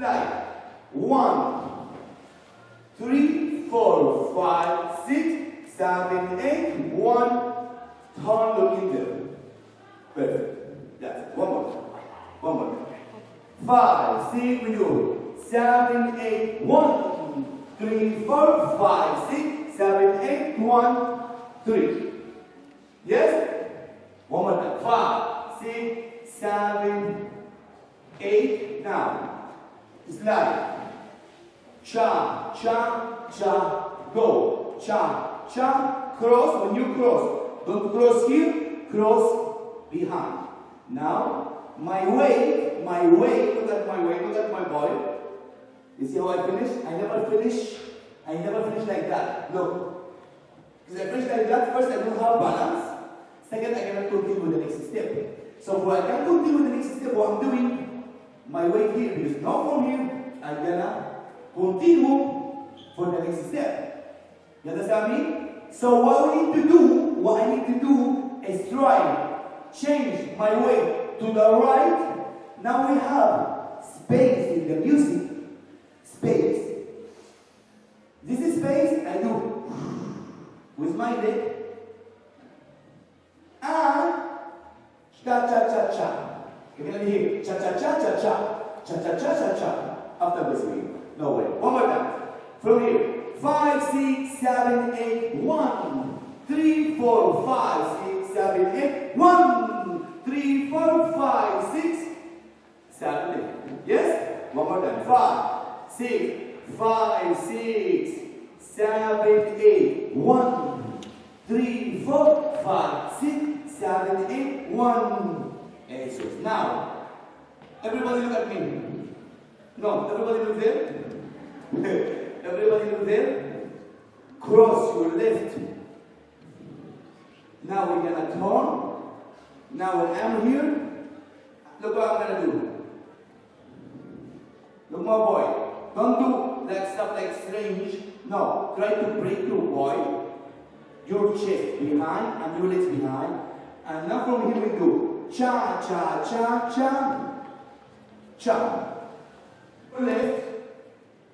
slide. One, three, four, five, six, seven, eight. One, turn, look in there. Perfect. That's it. One more. One more. Five, six, we do. Seven, eight, one, three, four, five, six, seven, eight, one, three. Yes? One more time. Five, six, seven, eight. Now, slide. Cha, cha, cha, go. Cha, cha, cross. When you cross, don't cross here, cross behind. Now, my weight, my weight, look at my weight, look at my body. You see how I finish? I never finish, I never finish like that. Look. Because I finish like that, first I don't have balance. Second, I cannot continue with the next step. So for I can continue with the next step, what I'm doing, my way here, because now from here, I'm gonna continue for the next step. You understand me? So what we need to do, what I need to do is try change my way to the right. Now we have space in the music. Space. This is space I do with my leg. And cha cha cha cha. You can hear cha cha cha cha cha. Cha cha cha cha cha. After this way. No way. One more time. From here. Five, six, seven, eight, one, three, four, five, six, seven, eight, one, three, four, five, six, seven, eight. Yes? One more time. Five, six, five, six, seven, eight, one, three, four, five, six, seven, eight, one. Now, everybody look at me. No, everybody look there. Everybody look there. Cross your left. Now we're gonna turn. Now when I'm here, look what I'm gonna do. Look my boy. Don't do like stuff like strange. No, try to break your boy. Your chest behind and your legs behind. And now from here we do cha cha cha cha cha. Left.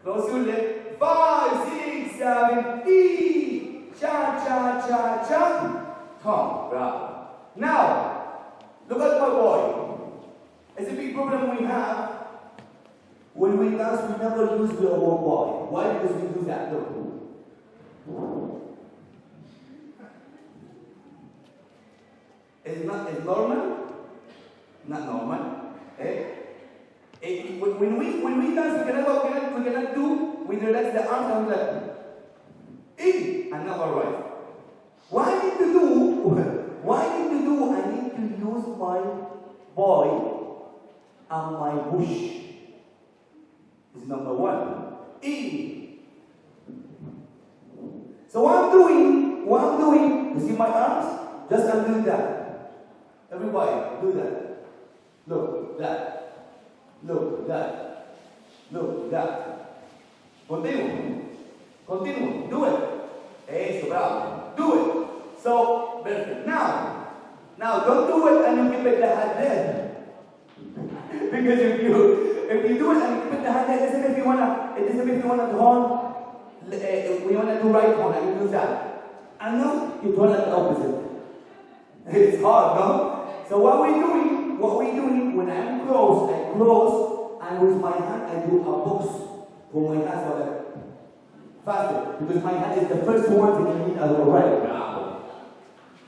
Close your left. Five, six, seven, E. Cha, cha, cha, cha. Come, bravo. Now, look at my boy. It's a big problem we have. When we dance, we never use the whole body. Why? Because we do that. Look. It's not it's normal. Not normal. Eh? Eh, when, we when we dance, we cannot, we cannot, we cannot do, we relax the arms and like, and now right. What I need to do, what I need to do, I need to use my boy and my bush. Is number one. In. So what I'm doing, what I'm doing, you see my arms? Just I'm doing that. Everybody, do that. Look, that. Look, that. Look, that. Continue. Continue. Do it. Eso, bravo. Do it. So, perfect. Now, now don't do it and you keep it the hand there. because if you if you do it and you keep it the hand there, listen if you wanna listen if you wanna turn uh, we wanna do right horn and you do that. And now you turn it the opposite. It's hard, no? So what we doing, what we doing when I'm close, I close, and with my hand I do a box for my hands so that faster. Because my hand is the first one that you need a right. Bravo.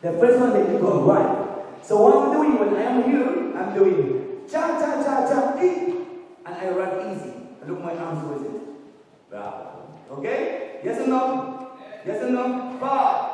The first one that you go right. So what I'm doing when I am here, I'm doing cha cha cha cha e, and I run easy. I look my arms with it. Bravo. Okay? Yes or no? Yes or no? Five,